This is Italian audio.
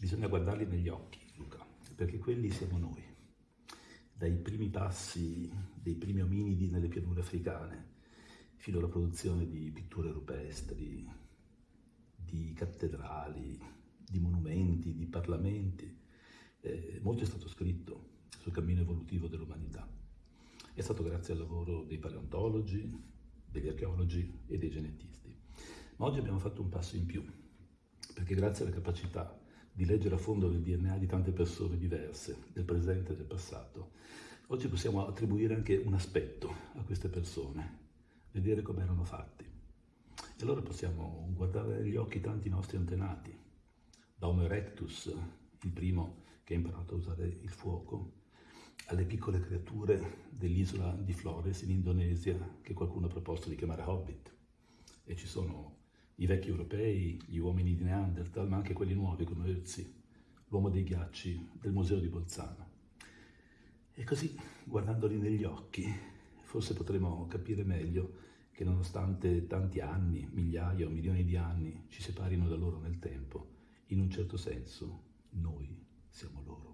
Bisogna guardarli negli occhi, Luca, perché quelli siamo noi. Dai primi passi dei primi ominidi nelle pianure africane, fino alla produzione di pitture rupestri, di cattedrali, di monumenti, di parlamenti. Eh, molto è stato scritto sul cammino evolutivo dell'umanità. È stato grazie al lavoro dei paleontologi, degli archeologi e dei genetisti. Ma oggi abbiamo fatto un passo in più, perché grazie alla capacità di leggere a fondo il DNA di tante persone diverse, del presente e del passato, oggi possiamo attribuire anche un aspetto a queste persone, vedere come erano fatti. E allora possiamo guardare negli occhi tanti nostri antenati, da Homo erectus, il primo che ha imparato a usare il fuoco, alle piccole creature dell'isola di Flores in Indonesia che qualcuno ha proposto di chiamare Hobbit. E ci sono i vecchi europei, gli uomini di Neanderthal, ma anche quelli nuovi come Ötzi, l'uomo dei ghiacci del museo di Bolzano. E così, guardandoli negli occhi, forse potremo capire meglio che nonostante tanti anni, migliaia o milioni di anni ci separino da loro nel tempo, in un certo senso noi siamo loro.